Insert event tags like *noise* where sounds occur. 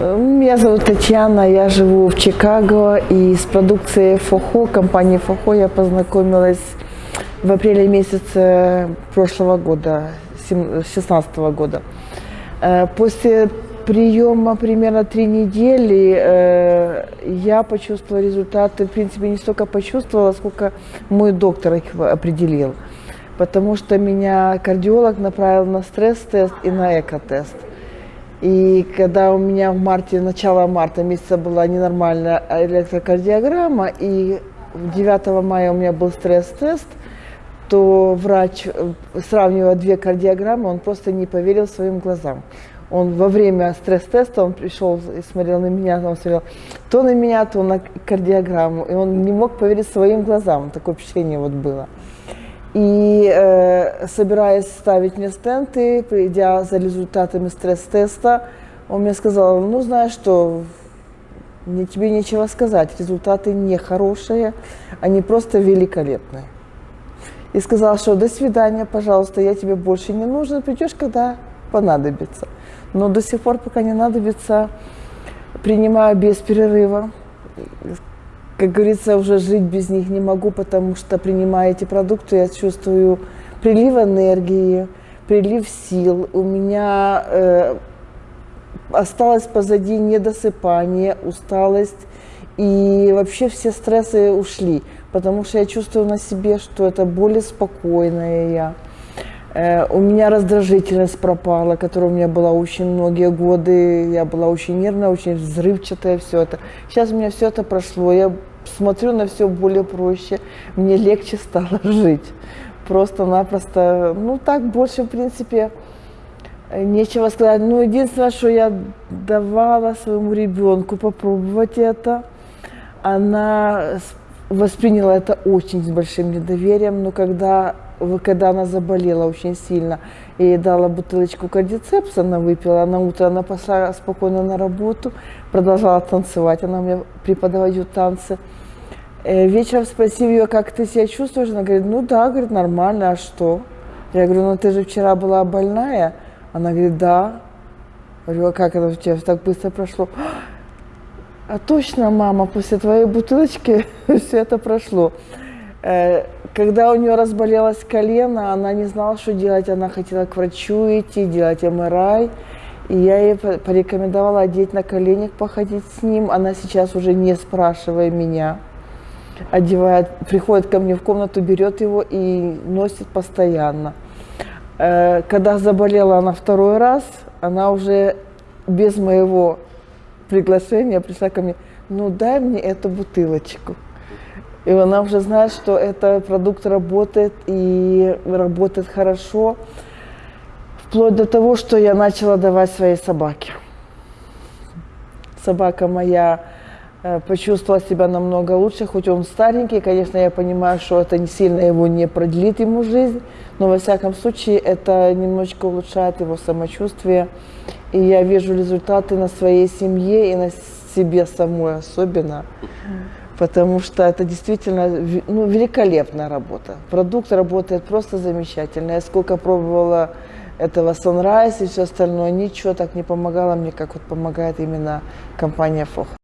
Меня зовут Татьяна, я живу в Чикаго, и с продукцией ФОХО, компании ФОХО я познакомилась в апреле месяце прошлого года, 2016 года. Э, после приема примерно три недели э, я почувствовала результаты, в принципе, не столько почувствовала, сколько мой доктор их определил. Потому что меня кардиолог направил на стресс-тест и на эко-тест. И когда у меня в марте, начало марта месяца была ненормальная электрокардиограмма, и 9 мая у меня был стресс-тест, то врач, э, сравнивая две кардиограммы, он просто не поверил своим глазам. Он во время стресс-теста, он пришел и смотрел на меня, он смотрел то на меня, то на кардиограмму, и он не мог поверить своим глазам, такое впечатление вот было. И э, собираясь ставить мне стенты, придя за результатами стресс-теста, он мне сказал, ну знаешь что, мне, тебе нечего сказать, результаты не хорошие, они просто великолепные. И сказал, что до свидания, пожалуйста, я тебе больше не нужен, придешь, когда понадобится. Но до сих пор, пока не надобится, принимаю без перерыва как говорится, уже жить без них не могу, потому что, принимая эти продукты, я чувствую прилив энергии, прилив сил. У меня э, осталось позади недосыпание, усталость, и вообще все стрессы ушли, потому что я чувствую на себе, что это более спокойная я. Э, у меня раздражительность пропала, которая у меня была очень многие годы. Я была очень нервная, очень взрывчатая, все это. Сейчас у меня все это прошло. Я смотрю на все более проще, мне легче стало *laughs* жить. Просто-напросто, ну так больше, в принципе, нечего сказать. Ну, единственное, что я давала своему ребенку попробовать это, она восприняла это очень с большим недоверием, но когда, когда она заболела очень сильно, я ей дала бутылочку кардицепса, она выпила, на утро она пошла спокойно на работу, продолжала танцевать, она у меня преподает танцы. Э, вечером спросив ее, как ты себя чувствуешь, она говорит, ну да, говорит, нормально, а что? Я говорю, ну ты же вчера была больная? Она говорит, да. Говорю, а как это у тебя так быстро прошло? А точно, мама, после твоей бутылочки *laughs* все это прошло. Э, когда у нее разболелось колено, она не знала, что делать. Она хотела к врачу идти, делать МРАЙ. И я ей порекомендовала одеть на коленях, походить с ним. Она сейчас уже не спрашивая меня, одевает, приходит ко мне в комнату, берет его и носит постоянно. Э, когда заболела она второй раз, она уже без моего приглашения пришла ко мне, ну дай мне эту бутылочку. И она уже знает, что этот продукт работает и работает хорошо, вплоть до того, что я начала давать своей собаке. Собака моя э, почувствовала себя намного лучше, хоть он старенький, конечно, я понимаю, что это не сильно его не продлит ему жизнь, но во всяком случае это немножечко улучшает его самочувствие. И я вижу результаты на своей семье и на себе самой особенно, потому что это действительно ну, великолепная работа. Продукт работает просто замечательно. Я сколько пробовала этого Sunrise и все остальное, ничего так не помогало мне, как вот помогает именно компания FOH.